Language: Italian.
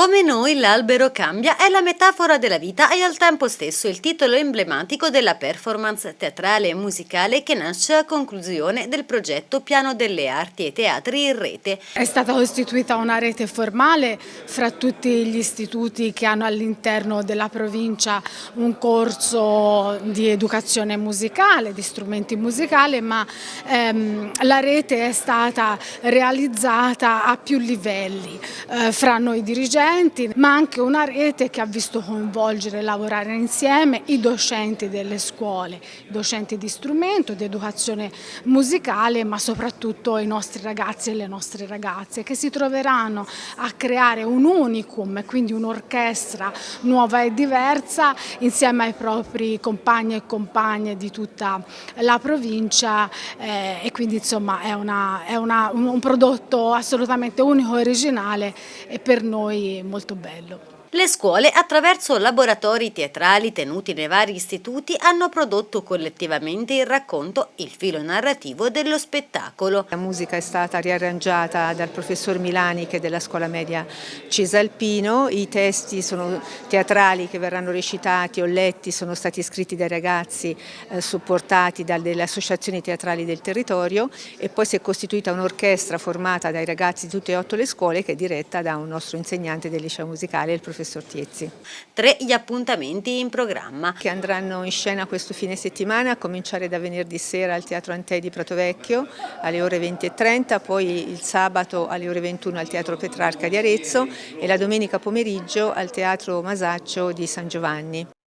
Come noi l'albero cambia è la metafora della vita e al tempo stesso il titolo emblematico della performance teatrale e musicale che nasce a conclusione del progetto Piano delle Arti e Teatri in Rete. È stata costituita una rete formale fra tutti gli istituti che hanno all'interno della provincia un corso di educazione musicale, di strumenti musicali, ma ehm, la rete è stata realizzata a più livelli eh, fra noi dirigenti dirigenti, ma anche una rete che ha visto coinvolgere e lavorare insieme i docenti delle scuole, i docenti di strumento, di educazione musicale, ma soprattutto i nostri ragazzi e le nostre ragazze che si troveranno a creare un unicum, quindi un'orchestra nuova e diversa insieme ai propri compagni e compagne di tutta la provincia eh, e quindi insomma è, una, è una, un prodotto assolutamente unico e originale e per noi molto bello. Le scuole, attraverso laboratori teatrali tenuti nei vari istituti, hanno prodotto collettivamente il racconto Il filo narrativo dello spettacolo. La musica è stata riarrangiata dal professor Milani che è della scuola media Cisalpino, i testi sono teatrali che verranno recitati o letti sono stati scritti dai ragazzi eh, supportati dalle associazioni teatrali del territorio e poi si è costituita un'orchestra formata dai ragazzi di tutte e otto le scuole che è diretta da un nostro insegnante del liceo musicale, il professor professor Tiezzi. Tre gli appuntamenti in programma. Che andranno in scena questo fine settimana, a cominciare da venerdì sera al Teatro Antei di Pratovecchio alle ore 20.30, poi il sabato alle ore 21 al Teatro Petrarca di Arezzo e la domenica pomeriggio al Teatro Masaccio di San Giovanni.